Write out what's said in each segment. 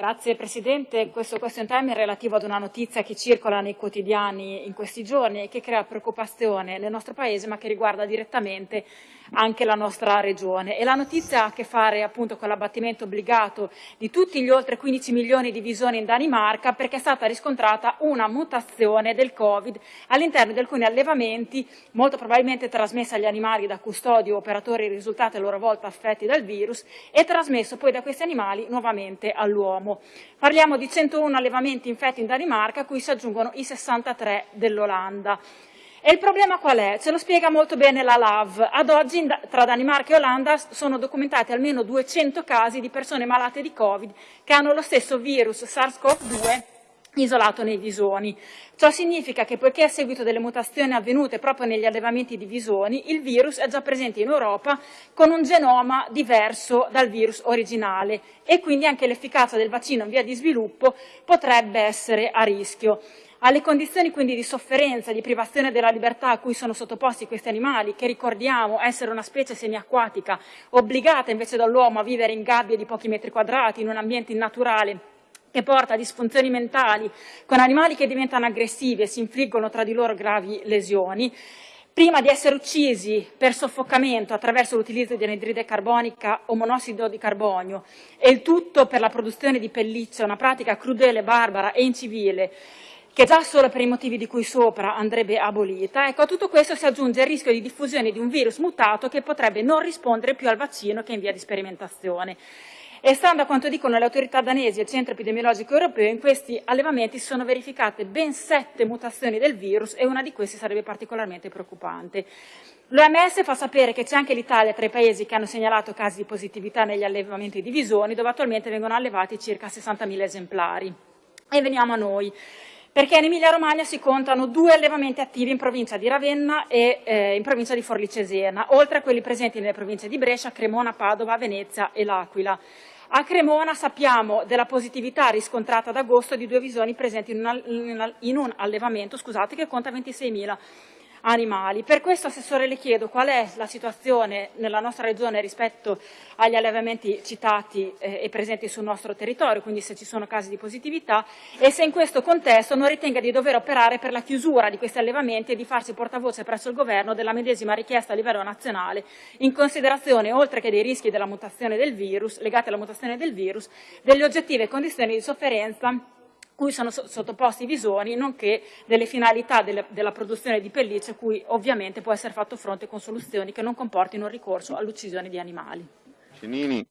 Grazie Presidente, questo question time è relativo ad una notizia che circola nei quotidiani in questi giorni e che crea preoccupazione nel nostro Paese ma che riguarda direttamente anche la nostra regione. E la notizia ha a che fare appunto con l'abbattimento obbligato di tutti gli oltre 15 milioni di visoni in Danimarca perché è stata riscontrata una mutazione del Covid all'interno di alcuni allevamenti, molto probabilmente trasmessa agli animali da custodi o operatori risultati a loro volta affetti dal virus e trasmesso poi da questi animali nuovamente all'uomo. Parliamo di 101 allevamenti infetti in Danimarca a cui si aggiungono i 63 dell'Olanda. E il problema qual è? Ce lo spiega molto bene la LAV. Ad oggi tra Danimarca e Olanda sono documentati almeno 200 casi di persone malate di Covid che hanno lo stesso virus SARS-CoV-2 isolato nei visoni. Ciò significa che poiché a seguito delle mutazioni avvenute proprio negli allevamenti di visoni, il virus è già presente in Europa con un genoma diverso dal virus originale e quindi anche l'efficacia del vaccino in via di sviluppo potrebbe essere a rischio alle condizioni quindi di sofferenza, di privazione della libertà a cui sono sottoposti questi animali, che ricordiamo essere una specie semiacquatica, obbligata invece dall'uomo a vivere in gabbie di pochi metri quadrati, in un ambiente innaturale, che porta a disfunzioni mentali, con animali che diventano aggressivi e si infliggono tra di loro gravi lesioni, prima di essere uccisi per soffocamento attraverso l'utilizzo di anidride carbonica o monossido di carbonio, e il tutto per la produzione di pelliccia, una pratica crudele, barbara e incivile, che già solo per i motivi di cui sopra andrebbe abolita, ecco, a tutto questo si aggiunge il rischio di diffusione di un virus mutato che potrebbe non rispondere più al vaccino che è in via di sperimentazione. E stando a quanto dicono le autorità danesi e il centro epidemiologico europeo, in questi allevamenti sono verificate ben sette mutazioni del virus e una di queste sarebbe particolarmente preoccupante. L'OMS fa sapere che c'è anche l'Italia tra i paesi che hanno segnalato casi di positività negli allevamenti di visoni, dove attualmente vengono allevati circa 60.000 esemplari. E veniamo a noi perché in Emilia-Romagna si contano due allevamenti attivi in provincia di Ravenna e eh, in provincia di Forlì Cesena, oltre a quelli presenti nelle province di Brescia, Cremona, Padova, Venezia e L'Aquila. A Cremona sappiamo della positività riscontrata ad agosto di due visoni presenti in un, in un allevamento scusate, che conta 26.000 animali. Per questo, Assessore, le chiedo qual è la situazione nella nostra Regione rispetto agli allevamenti citati eh, e presenti sul nostro territorio, quindi se ci sono casi di positività, e se in questo contesto non ritenga di dover operare per la chiusura di questi allevamenti e di farsi portavoce presso il Governo della medesima richiesta a livello nazionale, in considerazione, oltre che dei rischi della mutazione del virus, legati alla mutazione del virus, delle oggettive condizioni di sofferenza cui sono sottoposti i visoni, nonché delle finalità delle, della produzione di pellicce, cui ovviamente può essere fatto fronte con soluzioni che non comportino il ricorso all'uccisione di animali. Cinini,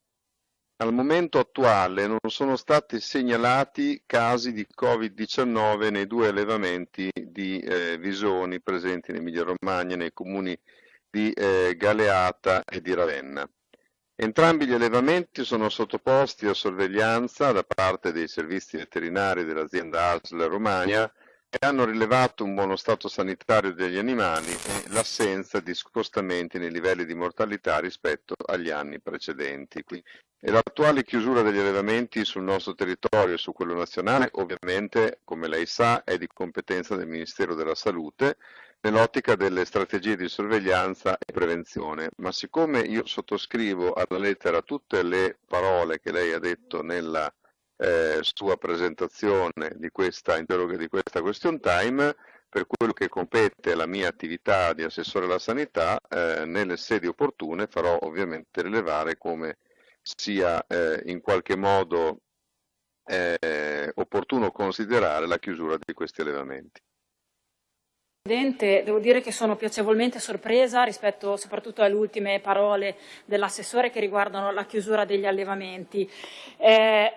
al momento attuale non sono stati segnalati casi di Covid-19 nei due allevamenti di eh, visoni presenti in Emilia Romagna, nei comuni di eh, Galeata e di Ravenna. Entrambi gli allevamenti sono sottoposti a sorveglianza da parte dei servizi veterinari dell'azienda ASL Romagna e hanno rilevato un buono stato sanitario degli animali e l'assenza di scostamenti nei livelli di mortalità rispetto agli anni precedenti. E l'attuale chiusura degli allevamenti sul nostro territorio e su quello nazionale ovviamente, come lei sa, è di competenza del Ministero della Salute nell'ottica delle strategie di sorveglianza e prevenzione, ma siccome io sottoscrivo alla lettera tutte le parole che lei ha detto nella eh, sua presentazione di questa di questa question time, per quello che compete alla mia attività di assessore alla sanità, eh, nelle sedi opportune farò ovviamente rilevare come sia eh, in qualche modo eh, opportuno considerare la chiusura di questi allevamenti. Presidente, devo dire che sono piacevolmente sorpresa rispetto soprattutto alle ultime parole dell'assessore che riguardano la chiusura degli allevamenti. Eh,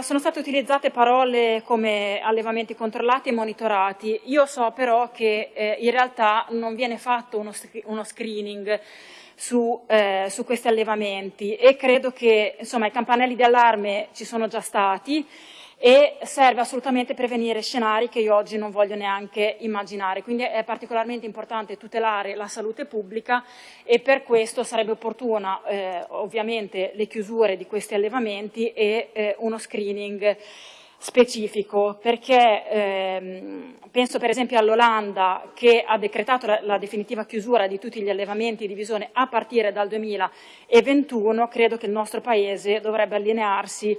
sono state utilizzate parole come allevamenti controllati e monitorati. Io so però che eh, in realtà non viene fatto uno, uno screening su, eh, su, questi allevamenti e credo che insomma, i campanelli di allarme ci sono già stati e serve assolutamente prevenire scenari che io oggi non voglio neanche immaginare. Quindi è particolarmente importante tutelare la salute pubblica e per questo sarebbe opportuna eh, ovviamente le chiusure di questi allevamenti e eh, uno screening specifico, perché ehm, penso per esempio all'Olanda che ha decretato la, la, definitiva chiusura di tutti gli allevamenti di visone a partire dal 2021, credo che il nostro Paese dovrebbe allinearsi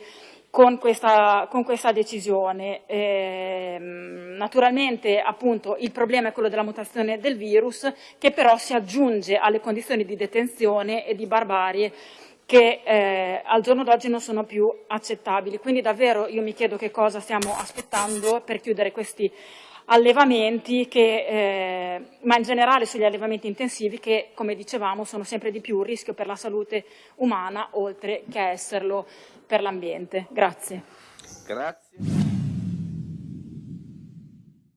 con questa, con questa decisione. Eh, naturalmente appunto, il problema è quello della mutazione del virus che però si aggiunge alle condizioni di detenzione e di barbarie che eh, al giorno d'oggi non sono più accettabili. Quindi davvero io mi chiedo che cosa stiamo aspettando per chiudere questi allevamenti, che, eh, ma in generale sugli allevamenti intensivi che, come dicevamo, sono sempre di più un rischio per la salute umana, oltre che esserlo per l'ambiente. Grazie. Grazie.